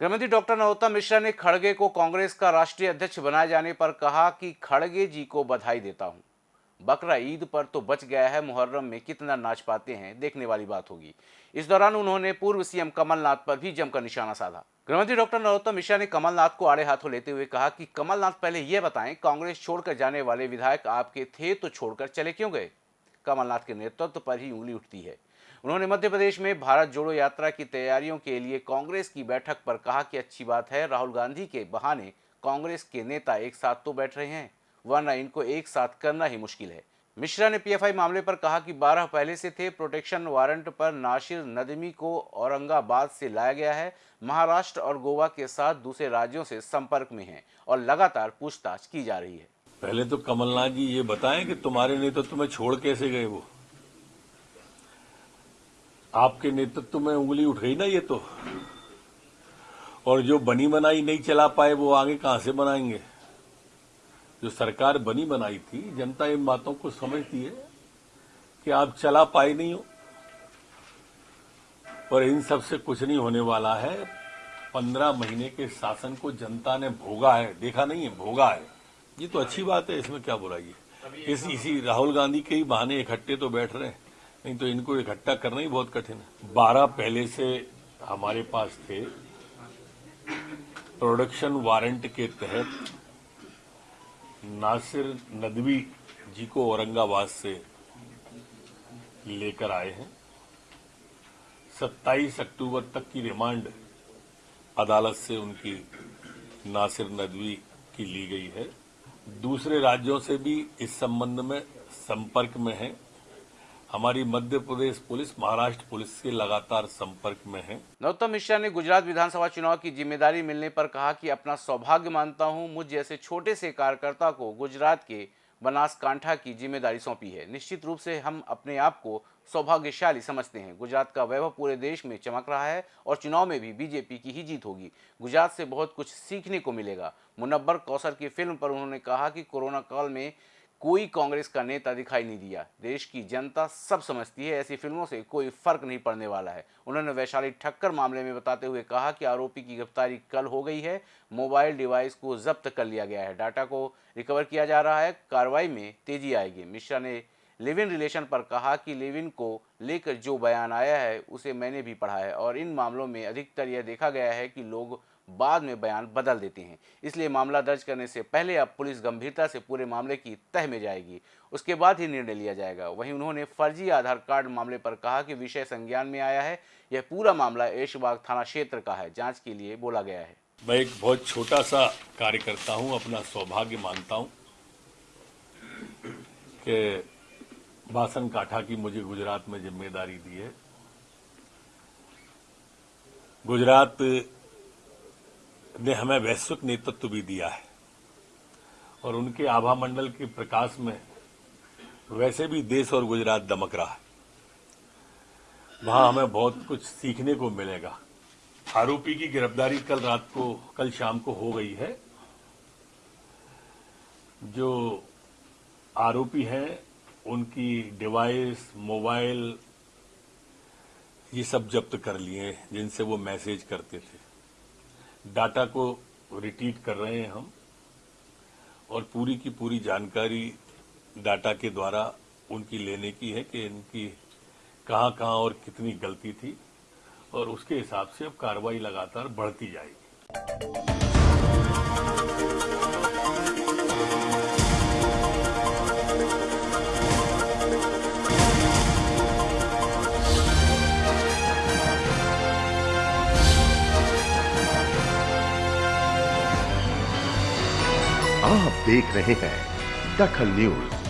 गृहमंत्री डॉक्टर नरोत्तम मिश्रा ने खड़गे को कांग्रेस का राष्ट्रीय अध्यक्ष बनाए जाने पर कहा कि खड़गे जी को बधाई देता हूँ। बकरा ईद पर तो बच गया है, मुहर्रम में कितना नाच पाते हैं, देखने वाली बात होगी। इस दौरान उन्होंने पूर्व सीएम कमलनाथ पर भी जमकर निशाना साधा। गृहमंत्री डॉक्टर नरोत्तम मिश्रा ने कमलनाथ को आड़े हाथों लेते हुए कहा कि, कमलनाथ, पहले यह बताएँ, कांग्रेस छोड़कर जाने वाले विधायक आपके थे तो छोड़कर चले क्यों गए? कमलनाथ के नेतृत्व पर ही उंगली उठती है। उन्होंने मध्य प्रदेश में भारत जोड़ो यात्रा की तैयारियों के लिए कांग्रेस की बैठक पर कहा कि अच्छी बात है, राहुल गांधी के बहाने कांग्रेस के नेता एक साथ तो बैठ रहे हैं, वरना इनको एक साथ करना ही मुश्किल है। मिश्रा ने पीएफआई मामले पर कहा कि 12 पहले से थे, प्रोटेक्शन वारंट पर नासिर नदमी को औरंगाबाद से लाया गया है, महाराष्ट्र और गोवा के साथ दूसरे राज्यों से संपर्क में हैं और लगातार पूछताछ की जा रही है। पहले तो कमलनाथ जी ये बताएँ कि तुम्हारे नेतृत्व में छोड़ कैसे गए वो? आपके नेतृत्व में उंगली उठ गई ना ये तो? और जो बनी बनाई नहीं चला पाए, वो आगे कहाँ से बनाएँगे? जो सरकार बनी बनाई थी, जनता इन बातों को समझती है कि आप चला पाए नहीं हो। और इन सबसे कुछ नहीं होने वाला है। पंद्रह महीने के शासन को जनता ने भोगा है। देखा नहीं है? भोगा है। ये तो अच्छी बात है, इसमें क्या बुराई है? इस, इसी राहुल गांधी के ही बहाने इकट्ठे तो बैठ रहे हैं। नहीं तो इनको इकट्ठा करना ही बहुत कठिन है। बारह पहले से हमारे पास थे। प्रोडक्शन वारंट के तहत नासिर नदवी जी को औरंगाबाद से लेकर आए हैं। 27 अक्टूबर तक की रिमांड अदालत से उनकी नासिर नदवी की ली गई है। दूसरे राज्यों से भी इस संबंध में संपर्क में है। हमारी मध्य प्रदेश पुलिस, महाराष्ट्र पुलिस से लगातार संपर्क में है। नरोत्तम मिश्रा ने गुजरात विधानसभा चुनाव की ज़िम्मेदारी मिलने पर कहा कि अपना सौभाग्य मानता हूँ, मुझ जैसे छोटे से कार्यकर्ता को गुजरात के बनासकांठा की ज़िम्मेदारी सौंपी है। निश्चित रूप से हम अपने आप को सौभाग्यशाली समझते हैं। गुजरात का वैभव पूरे देश में चमक रहा है और चुनाव में भी बीजेपी की ही जीत होगी। गुजरात से बहुत कुछ सीखने को मिलेगा। मुनबर कौसर की फ़िल्म पर उन्होंने कहा कि कोरोना काल में कोई कांग्रेस का नेता दिखाई नहीं दिया। देश की जनता सब समझती है, ऐसी फ़िल्मों से कोई फ़र्क नहीं पड़ने वाला है। उन्होंने वैशाली ठक्कर मामले में बताते हुए कहा कि आरोपी की गिरफ्तारी कल हो गई है। मोबाइल डिवाइस को जब्त कर लिया गया है। डाटा को रिकवर किया जा रहा है। कार्रवाई में तेज़ी आएगी। मिश्रा ने लिव इन रिलेशन पर कहा कि लिव इन को लेकर जो बयान आया है, उसे मैंने भी पढ़ा है। और इन मामलों में अधिकतर यह देखा गया है कि लोग बाद में बयान बदल देते हैं। इसलिए मामला दर्ज करने से पहले अब पुलिस गंभीरता से पूरे मामले की तह में जाएगी। उसके बाद ही निर्णय लिया जाएगा। वहीं उन्होंने फर्जी आधार कार्ड मामले पर कहा कि विषय संज्ञान में आया है। यह पूरा मामला ऐशबाग थाना क्षेत्र का है। जाँच के लिए बोला गया है। मैं एक बहुत छोटा सा कार्यकर्ता हूँ, अपना सौभाग्य मानता हूँ बासन काठा की मुझे गुजरात में ज़िम्मेदारी दी है। गुजरात ने हमें वैश्विक नेतृत्व भी दिया है। और उनके आभा मंडल के प्रकाश में वैसे भी देश और गुजरात दमक रहा है। वहाँ हमें बहुत कुछ सीखने को मिलेगा। आरोपी की गिरफ्तारी कल रात को, कल शाम को हो गई है। जो आरोपी हैं, उनकी डिवाइस, मोबाइल, ये सब जब्त कर लिए जिनसे वो मैसेज करते थे। डाटा को रिट्रीट कर रहे हैं हम और पूरी की पूरी जानकारी डाटा के द्वारा उनकी लेने की है कि इनकी कहाँ कहाँ और कितनी गलती थी और उसके हिसाब से अब कार्रवाई लगातार बढ़ती जाएगी। आप देख रहे हैं दखल न्यूज़।